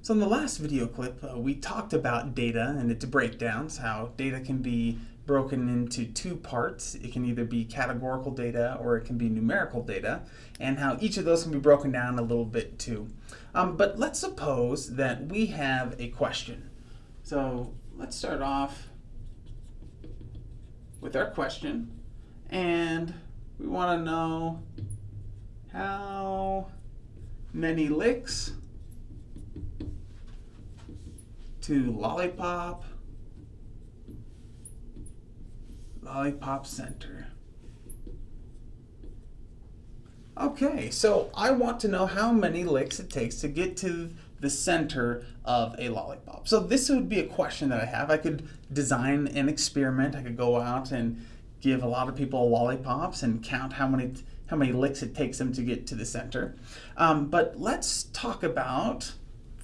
So in the last video clip, uh, we talked about data and its breakdowns, how data can be broken into two parts. It can either be categorical data or it can be numerical data, and how each of those can be broken down a little bit too. Um, but let's suppose that we have a question. So let's start off with our question, and we want to know how many licks to Lollipop, Lollipop Center. Okay, so I want to know how many licks it takes to get to the center of a lollipop. So this would be a question that I have. I could design an experiment. I could go out and give a lot of people lollipops and count how many how many licks it takes them to get to the center. Um, but let's talk about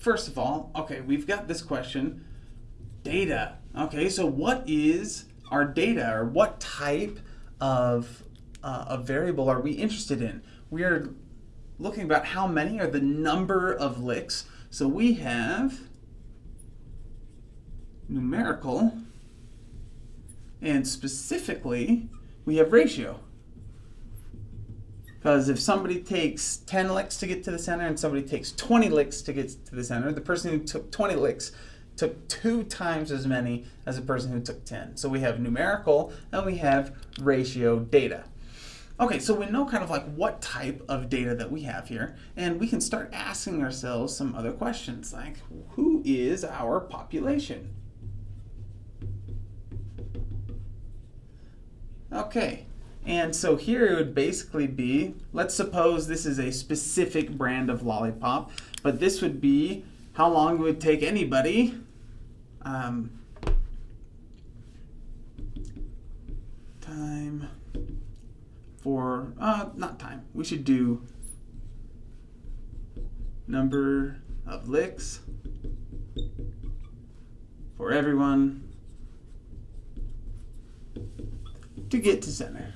first of all, okay, we've got this question, data. Okay, so what is our data or what type of, uh, a variable are we interested in? We are looking about how many are the number of licks. So we have numerical and specifically we have ratio. Because if somebody takes 10 licks to get to the center and somebody takes 20 licks to get to the center, the person who took 20 licks took two times as many as the person who took 10. So we have numerical and we have ratio data. Okay, so we know kind of like what type of data that we have here, and we can start asking ourselves some other questions like, who is our population? Okay, and so here it would basically be, let's suppose this is a specific brand of lollipop, but this would be how long it would take anybody um, time for, uh, not time, we should do number of licks for everyone to get to center.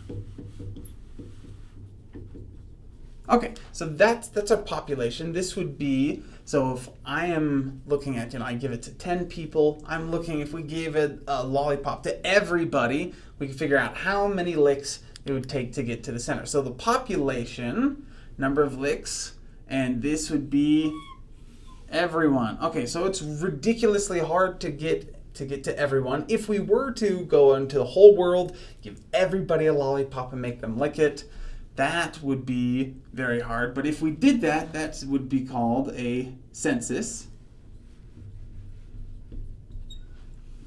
Okay, so that's that's our population. This would be so if I am looking at you know I give it to ten people. I'm looking if we gave it a lollipop to everybody, we can figure out how many licks it would take to get to the center. So the population number of licks, and this would be everyone. Okay, so it's ridiculously hard to get to get to everyone. If we were to go into the whole world, give everybody a lollipop and make them lick it, that would be very hard. But if we did that, that would be called a census.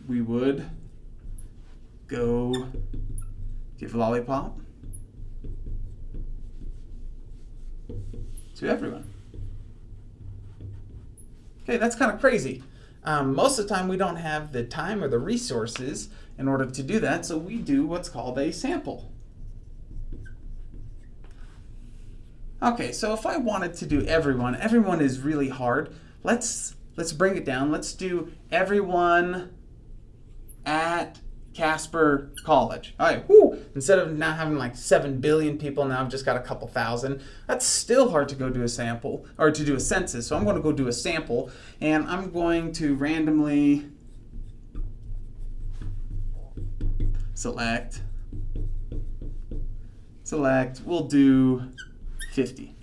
We would go give a lollipop to everyone. Okay, that's kind of crazy. Um, most of the time we don't have the time or the resources in order to do that, so we do what's called a sample. Okay, so if I wanted to do everyone, everyone is really hard. Let's let's bring it down. Let's do everyone at Casper College. All right, whoo, instead of now having like 7 billion people, now I've just got a couple thousand. That's still hard to go do a sample, or to do a census. So I'm going to go do a sample, and I'm going to randomly select, select, we'll do 50.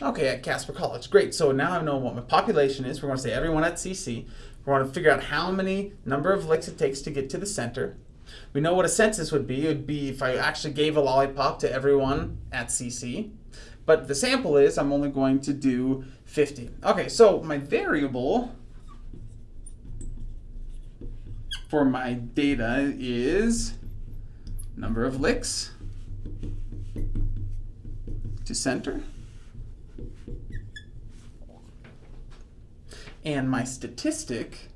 Okay, at Casper College. Great, so now I know what my population is. We're going to say everyone at CC. We want to figure out how many number of licks it takes to get to the center. We know what a census would be. It would be if I actually gave a lollipop to everyone at CC. But the sample is I'm only going to do 50. Okay, so my variable for my data is number of licks to center. And my statistic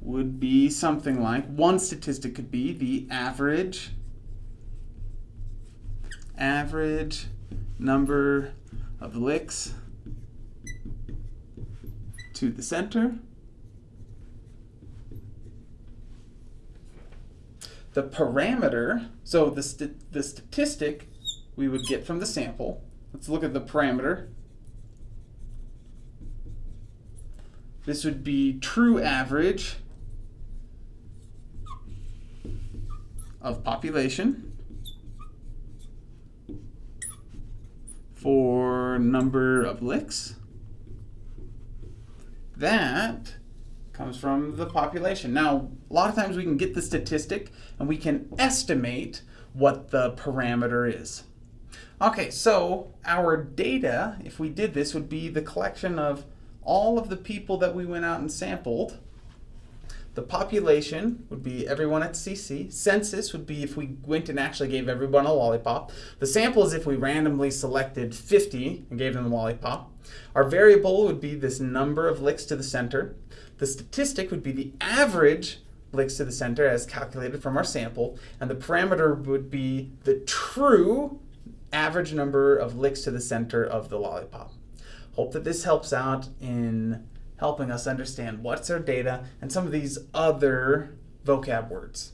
would be something like, one statistic could be the average, average number of licks to the center. The parameter, so the, st the statistic we would get from the sample let's look at the parameter. This would be true average of population for number of licks. That comes from the population. Now, a lot of times we can get the statistic and we can estimate what the parameter is. Okay, so our data, if we did this, would be the collection of all of the people that we went out and sampled. The population would be everyone at CC. Census would be if we went and actually gave everyone a lollipop. The sample is if we randomly selected 50 and gave them a lollipop. Our variable would be this number of licks to the center. The statistic would be the average licks to the center as calculated from our sample. And the parameter would be the true average number of licks to the center of the lollipop. Hope that this helps out in helping us understand what's our data and some of these other vocab words.